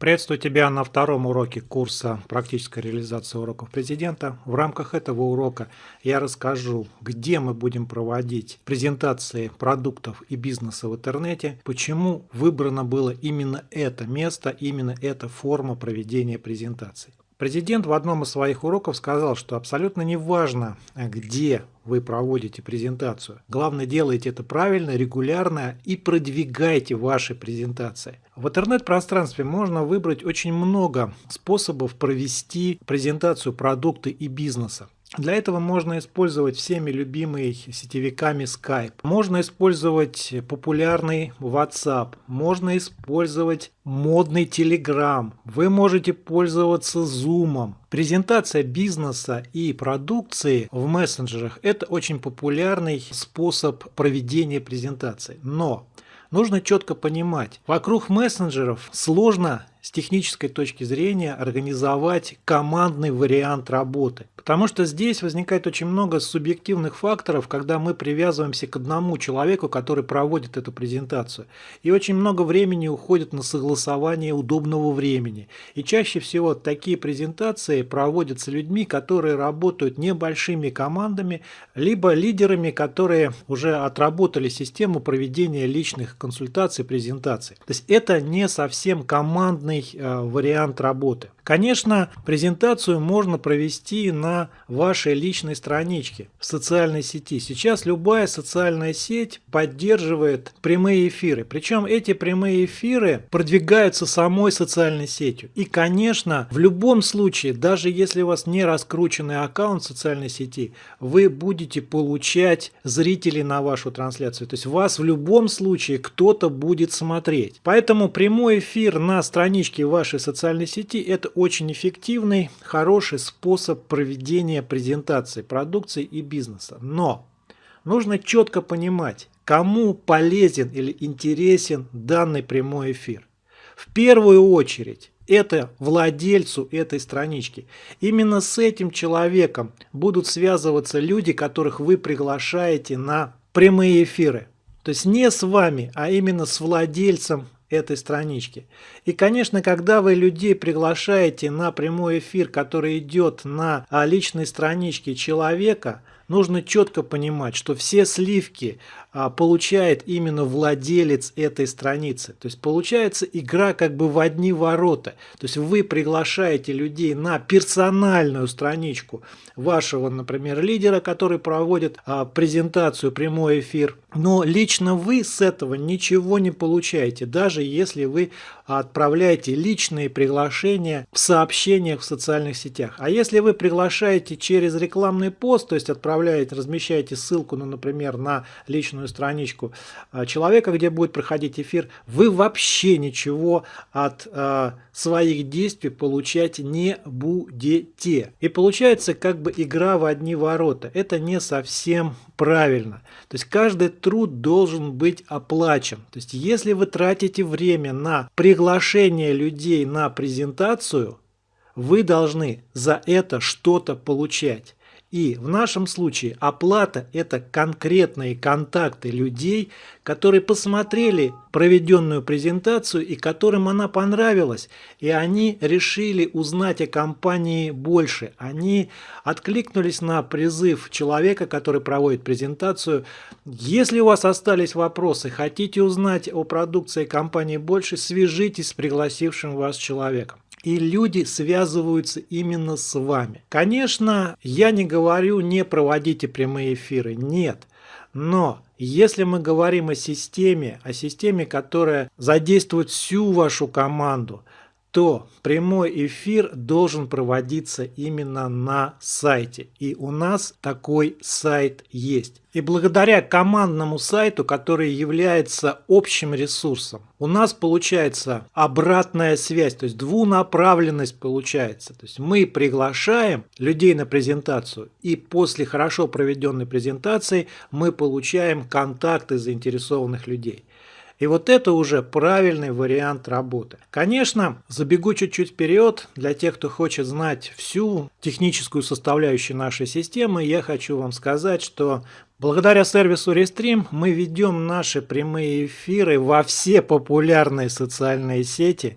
Приветствую тебя на втором уроке курса «Практическая реализация уроков президента». В рамках этого урока я расскажу, где мы будем проводить презентации продуктов и бизнеса в интернете, почему выбрано было именно это место, именно эта форма проведения презентаций. Президент в одном из своих уроков сказал, что абсолютно не важно, где вы проводите презентацию. Главное, делайте это правильно, регулярно и продвигайте ваши презентации. В интернет-пространстве можно выбрать очень много способов провести презентацию продукта и бизнеса. Для этого можно использовать всеми любимые сетевиками Skype. Можно использовать популярный WhatsApp. Можно использовать модный Telegram. Вы можете пользоваться Zoom. Презентация бизнеса и продукции в мессенджерах – это очень популярный способ проведения презентации. Но нужно четко понимать, вокруг мессенджеров сложно с технической точки зрения организовать командный вариант работы. Потому что здесь возникает очень много субъективных факторов, когда мы привязываемся к одному человеку, который проводит эту презентацию. И очень много времени уходит на согласование удобного времени. И чаще всего такие презентации проводятся людьми, которые работают небольшими командами, либо лидерами, которые уже отработали систему проведения личных консультаций, презентаций. То есть это не совсем командный э, вариант работы. Конечно, презентацию можно провести на вашей личной страничке в социальной сети. Сейчас любая социальная сеть поддерживает прямые эфиры. Причем эти прямые эфиры продвигаются самой социальной сетью. И, конечно, в любом случае, даже если у вас не раскрученный аккаунт социальной сети, вы будете получать зрителей на вашу трансляцию. То есть вас в любом случае кто-то будет смотреть. Поэтому прямой эфир на страничке вашей социальной сети – это очень эффективный, хороший способ проведения презентации продукции и бизнеса. Но нужно четко понимать, кому полезен или интересен данный прямой эфир. В первую очередь это владельцу этой странички. Именно с этим человеком будут связываться люди, которых вы приглашаете на прямые эфиры. То есть не с вами, а именно с владельцем этой странички. И, конечно, когда вы людей приглашаете на прямой эфир, который идет на а, личной страничке человека, нужно четко понимать, что все сливки получает именно владелец этой страницы. То есть получается игра как бы в одни ворота. То есть вы приглашаете людей на персональную страничку вашего, например, лидера, который проводит а, презентацию, прямой эфир. Но лично вы с этого ничего не получаете, даже если вы отправляете личные приглашения в сообщениях в социальных сетях. А если вы приглашаете через рекламный пост, то есть отправляете, размещаете ссылку, ну, например, на личную собственную страничку а, человека, где будет проходить эфир, вы вообще ничего от э, своих действий получать не будете. И получается как бы игра в одни ворота. Это не совсем правильно. То есть каждый труд должен быть оплачен. То есть если вы тратите время на приглашение людей на презентацию, вы должны за это что-то получать. И в нашем случае оплата – это конкретные контакты людей, которые посмотрели проведенную презентацию и которым она понравилась. И они решили узнать о компании больше. Они откликнулись на призыв человека, который проводит презентацию. Если у вас остались вопросы, хотите узнать о продукции компании больше, свяжитесь с пригласившим вас человеком и люди связываются именно с вами. Конечно, я не говорю не проводите прямые эфиры, нет. Но если мы говорим о системе, о системе, которая задействует всю вашу команду, то прямой эфир должен проводиться именно на сайте. И у нас такой сайт есть. И благодаря командному сайту, который является общим ресурсом, у нас получается обратная связь, то есть двунаправленность получается. То есть мы приглашаем людей на презентацию, и после хорошо проведенной презентации мы получаем контакты заинтересованных людей. И вот это уже правильный вариант работы. Конечно, забегу чуть-чуть вперед, для тех, кто хочет знать всю техническую составляющую нашей системы, я хочу вам сказать, что Благодаря сервису Restream мы ведем наши прямые эфиры во все популярные социальные сети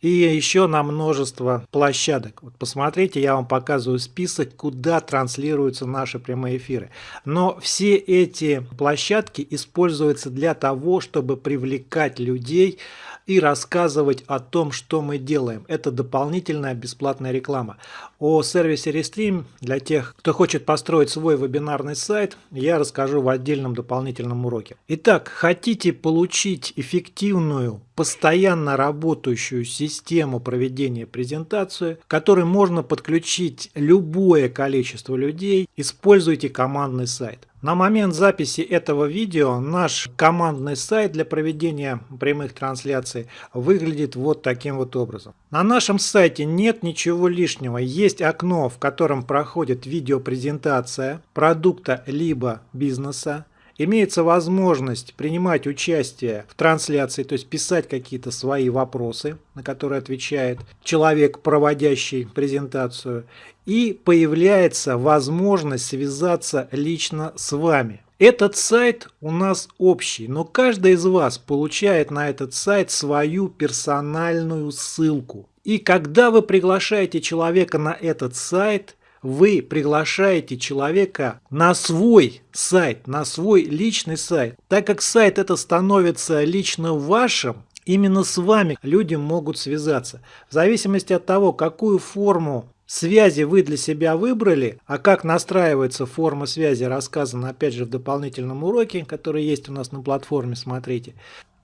и еще на множество площадок. Вот посмотрите, я вам показываю список, куда транслируются наши прямые эфиры. Но все эти площадки используются для того, чтобы привлекать людей и рассказывать о том, что мы делаем. Это дополнительная бесплатная реклама. О сервисе Restream для тех, кто хочет построить свой вебинарный сайт, я расскажу в отдельном дополнительном уроке. Итак, хотите получить эффективную, постоянно работающую систему проведения презентации, к которой можно подключить любое количество людей, используйте командный сайт. На момент записи этого видео наш командный сайт для проведения прямых трансляций выглядит вот таким вот образом. На нашем сайте нет ничего лишнего, есть окно, в котором проходит видеопрезентация продукта либо бизнеса, имеется возможность принимать участие в трансляции, то есть писать какие-то свои вопросы, на которые отвечает человек, проводящий презентацию, и появляется возможность связаться лично с вами. Этот сайт у нас общий, но каждый из вас получает на этот сайт свою персональную ссылку. И когда вы приглашаете человека на этот сайт, вы приглашаете человека на свой сайт, на свой личный сайт. Так как сайт это становится лично вашим, именно с вами люди могут связаться. В зависимости от того, какую форму связи вы для себя выбрали, а как настраивается форма связи, рассказано опять же в дополнительном уроке, который есть у нас на платформе, смотрите.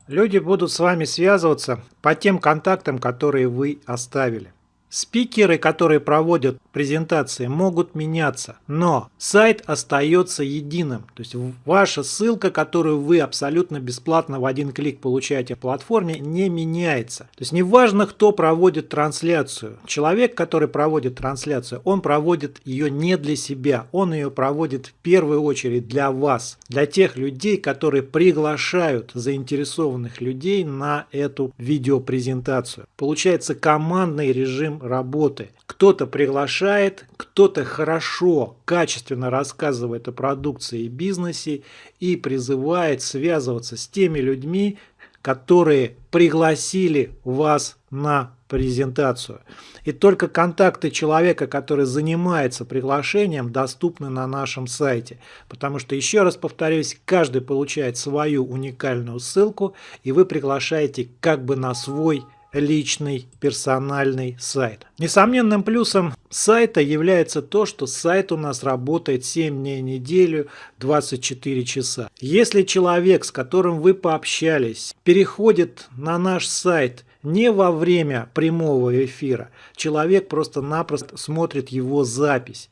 Люди будут с вами связываться по тем контактам, которые вы оставили. Спикеры, которые проводят презентации, могут меняться, но сайт остается единым. То есть ваша ссылка, которую вы абсолютно бесплатно в один клик получаете в платформе, не меняется. То есть неважно, кто проводит трансляцию. Человек, который проводит трансляцию, он проводит ее не для себя, он ее проводит в первую очередь для вас, для тех людей, которые приглашают заинтересованных людей на эту видеопрезентацию. Получается командный режим работы. Кто-то приглашает, кто-то хорошо, качественно рассказывает о продукции и бизнесе и призывает связываться с теми людьми, которые пригласили вас на презентацию. И только контакты человека, который занимается приглашением, доступны на нашем сайте. Потому что, еще раз повторюсь, каждый получает свою уникальную ссылку, и вы приглашаете как бы на свой личный персональный сайт. Несомненным плюсом сайта является то, что сайт у нас работает 7 дней в неделю, 24 часа. Если человек, с которым вы пообщались, переходит на наш сайт не во время прямого эфира, человек просто-напросто смотрит его запись.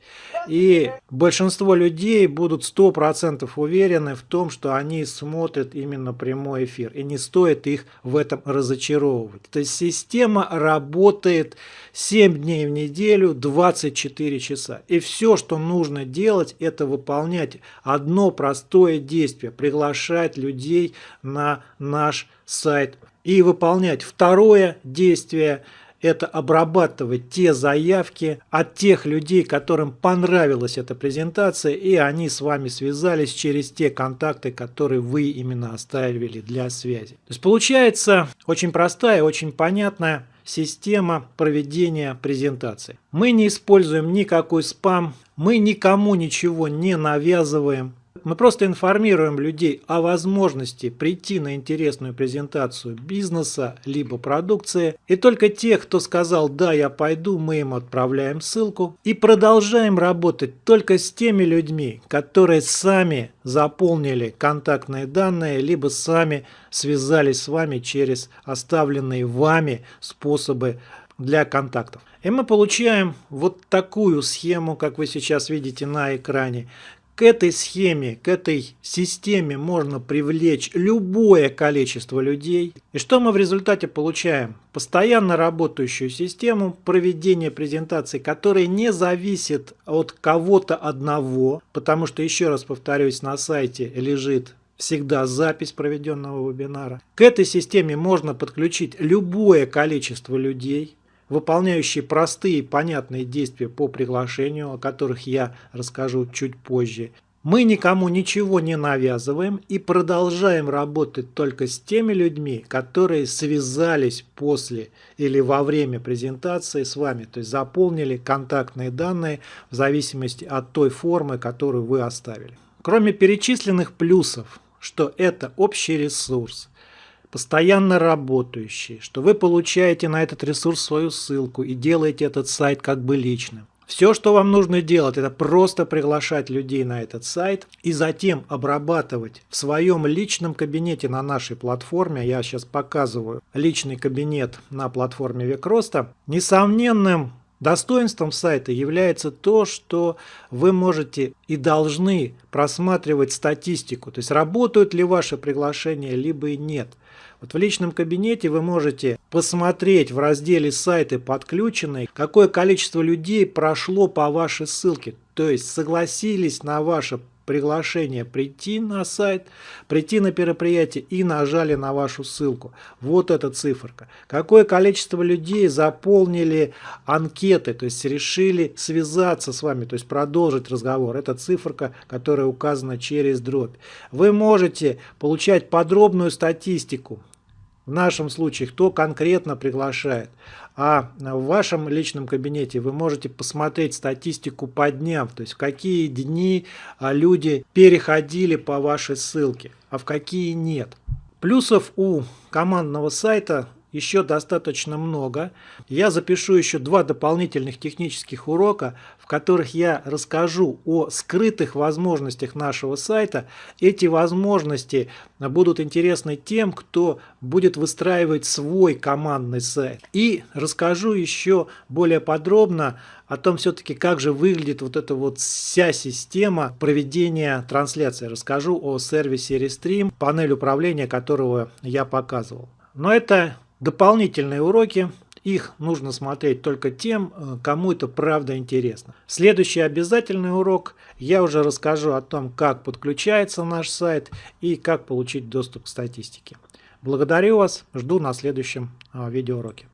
И большинство людей будут 100% уверены в том, что они смотрят именно прямой эфир. И не стоит их в этом разочаровывать. То есть система работает 7 дней в неделю, 24 часа. И все, что нужно делать, это выполнять одно простое действие. Приглашать людей на наш сайт. И выполнять второе действие – это обрабатывать те заявки от тех людей, которым понравилась эта презентация, и они с вами связались через те контакты, которые вы именно оставили для связи. То есть получается очень простая, очень понятная система проведения презентации. Мы не используем никакой спам, мы никому ничего не навязываем, мы просто информируем людей о возможности прийти на интересную презентацию бизнеса либо продукции. И только тех, кто сказал «да, я пойду», мы им отправляем ссылку. И продолжаем работать только с теми людьми, которые сами заполнили контактные данные, либо сами связались с вами через оставленные вами способы для контактов. И мы получаем вот такую схему, как вы сейчас видите на экране, к этой схеме, к этой системе можно привлечь любое количество людей. И что мы в результате получаем? Постоянно работающую систему проведения презентаций, которая не зависит от кого-то одного, потому что, еще раз повторюсь, на сайте лежит всегда запись проведенного вебинара. К этой системе можно подключить любое количество людей, выполняющие простые и понятные действия по приглашению, о которых я расскажу чуть позже. Мы никому ничего не навязываем и продолжаем работать только с теми людьми, которые связались после или во время презентации с вами, то есть заполнили контактные данные в зависимости от той формы, которую вы оставили. Кроме перечисленных плюсов, что это общий ресурс, постоянно работающий, что вы получаете на этот ресурс свою ссылку и делаете этот сайт как бы личным. Все, что вам нужно делать, это просто приглашать людей на этот сайт и затем обрабатывать в своем личном кабинете на нашей платформе. Я сейчас показываю личный кабинет на платформе Векроста. Несомненным Достоинством сайта является то, что вы можете и должны просматривать статистику, то есть работают ли ваши приглашения, либо и нет. Вот в личном кабинете вы можете посмотреть в разделе «Сайты подключенные», какое количество людей прошло по вашей ссылке, то есть согласились на ваше приглашение прийти на сайт, прийти на мероприятие и нажали на вашу ссылку. Вот эта циферка. Какое количество людей заполнили анкеты, то есть решили связаться с вами, то есть продолжить разговор. Это циферка, которая указана через дробь. Вы можете получать подробную статистику в нашем случае, кто конкретно приглашает. А в вашем личном кабинете вы можете посмотреть статистику по дням, то есть в какие дни а, люди переходили по вашей ссылке, а в какие нет. Плюсов у командного сайта еще достаточно много. Я запишу еще два дополнительных технических урока, в которых я расскажу о скрытых возможностях нашего сайта. Эти возможности будут интересны тем, кто будет выстраивать свой командный сайт. И расскажу еще более подробно о том все-таки, как же выглядит вот эта вот вся система проведения трансляции. Расскажу о сервисе Restream, панель управления которого я показывал. Но это Дополнительные уроки, их нужно смотреть только тем, э, кому это правда интересно. Следующий обязательный урок я уже расскажу о том, как подключается наш сайт и как получить доступ к статистике. Благодарю вас, жду на следующем э, видеоуроке.